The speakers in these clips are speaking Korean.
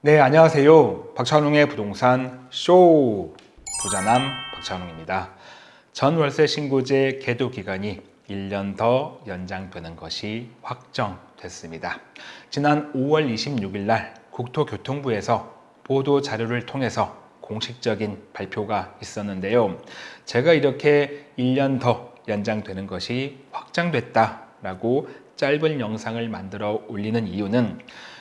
네, 안녕하세요. 박찬웅의 부동산 쇼 부자남 박찬웅입니다. 전 월세 신고제 계도 기간이 1년 더 연장되는 것이 확정됐습니다. 지난 5월 26일 날 국토교통부에서 보도 자료를 통해서 공식적인 발표가 있었는데요. 제가 이렇게 1년 더 연장되는 것이 확정됐다 라고 짧은 영상을 만들어 올리는 이유는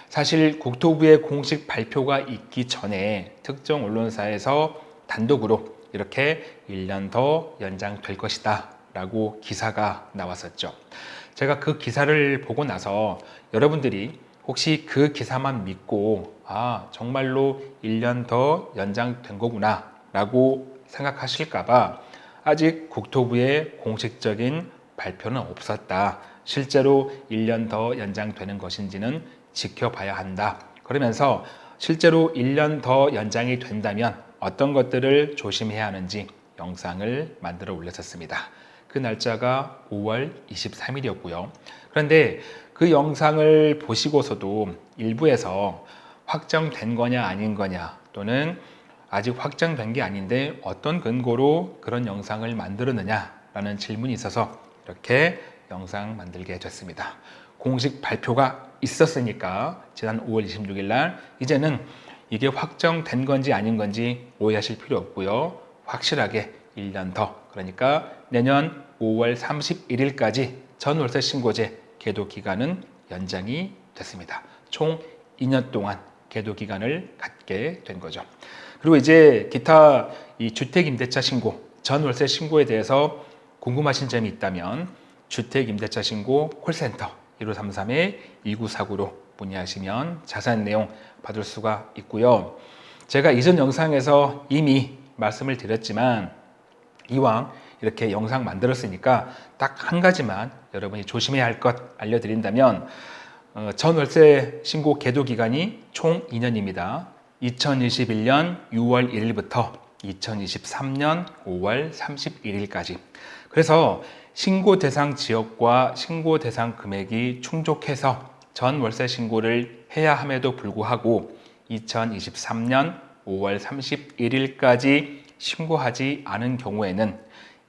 사실 국토부의 공식 발표가 있기 전에 특정 언론사에서 단독으로 이렇게 1년 더 연장될 것이다 라고 기사가 나왔었죠. 제가 그 기사를 보고 나서 여러분들이 혹시 그 기사만 믿고 아 정말로 1년 더 연장된 거구나 라고 생각하실까봐 아직 국토부의 공식적인 발표는 없었다. 실제로 1년 더 연장되는 것인지는 지켜봐야 한다. 그러면서 실제로 1년 더 연장이 된다면 어떤 것들을 조심해야 하는지 영상을 만들어 올렸었습니다. 그 날짜가 5월 23일이었고요. 그런데 그 영상을 보시고서도 일부에서 확정된 거냐 아닌 거냐 또는 아직 확정된 게 아닌데 어떤 근거로 그런 영상을 만들었느냐 라는 질문이 있어서 이렇게 영상 만들게 됐습니다. 공식 발표가 있었으니까 지난 5월 26일 날 이제는 이게 확정된 건지 아닌 건지 오해하실 필요 없고요. 확실하게 1년 더 그러니까 내년 5월 31일까지 전월세 신고제 계도 기간은 연장이 됐습니다. 총 2년 동안 계도 기간을 갖게 된 거죠. 그리고 이제 기타 이 주택임대차 신고, 전월세 신고에 대해서 궁금하신 점이 있다면 주택임대차 신고 콜센터 1533-2949로 문의하시면 자세한 내용 받을 수가 있고요. 제가 이전 영상에서 이미 말씀을 드렸지만 이왕 이렇게 영상 만들었으니까 딱 한 가지만 여러분이 조심해야 할 것 알려드린다면 어, 전월세 신고 계도 기간이 총 2년입니다. 2021년 6월 1일부터 2023년 5월 31일까지 그래서 신고 대상 지역과 신고 대상 금액이 충족해서 전 월세 신고를 해야 함에도 불구하고 2023년 5월 31일까지 신고하지 않은 경우에는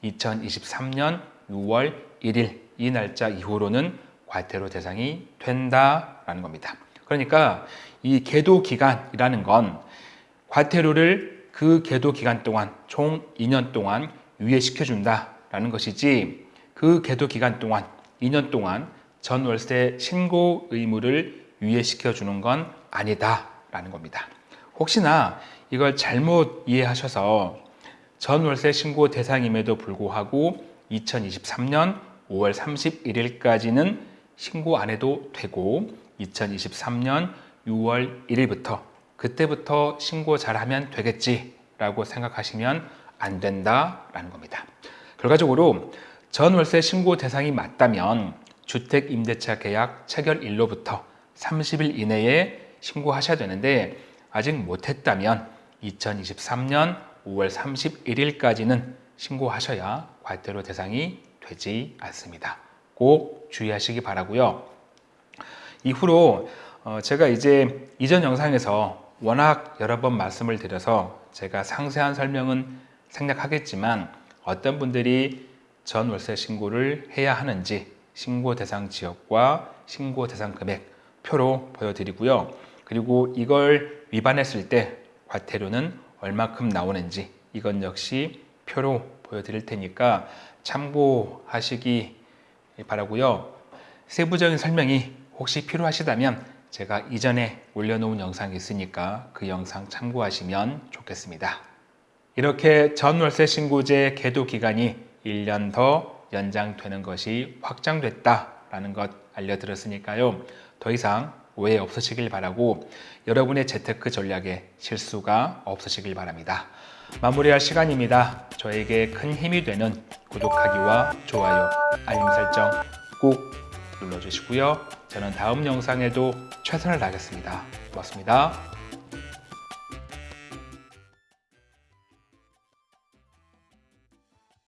2023년 6월 1일 이 날짜 이후로는 과태료 대상이 된다라는 겁니다. 그러니까 이 계도 기간이라는 건 과태료를 그 계도 기간 동안 총 2년 동안 유예시켜 준다라는 것이지 그 계도 기간 동안 2년 동안 전 월세 신고 의무를 유예시켜 주는 건 아니다 라는 겁니다. 혹시나 이걸 잘못 이해하셔서 전 월세 신고 대상임에도 불구하고 2023년 5월 31일까지는 신고 안 해도 되고 2023년 6월 1일부터 그때부터 신고 잘하면 되겠지 라고 생각하시면 안 된다라는 겁니다. 결과적으로 전월세 신고 대상이 맞다면 주택임대차 계약 체결일로부터 30일 이내에 신고하셔야 되는데 아직 못했다면 2023년 5월 31일까지는 신고하셔야 과태료 대상이 되지 않습니다. 꼭 주의하시기 바라고요. 이후로 어, 제가 이제 이전 영상에서 워낙 여러 번 말씀을 드려서 제가 상세한 설명은 생략하겠지만 어떤 분들이 전월세 신고를 해야 하는지 신고 대상 지역과 신고 대상 금액 표로 보여드리고요. 그리고 이걸 위반했을 때 과태료는 얼마큼 나오는지 이건 역시 표로 보여드릴 테니까 참고하시기 바라고요. 세부적인 설명이 혹시 필요하시다면 제가 이전에 올려놓은 영상이 있으니까 그 영상 참고하시면 좋겠습니다. 이렇게 전월세 신고제 계도 기간이 1년 더 연장되는 것이 확정됐다라는 것 알려드렸으니까요. 더 이상 오해 없으시길 바라고 여러분의 재테크 전략에 실수가 없으시길 바랍니다. 마무리할 시간입니다. 저에게 큰 힘이 되는 구독하기와 좋아요, 알림 설정 꼭 눌러주시고요. 저는 다음 영상에도 최선을 다하겠습니다. 고맙습니다.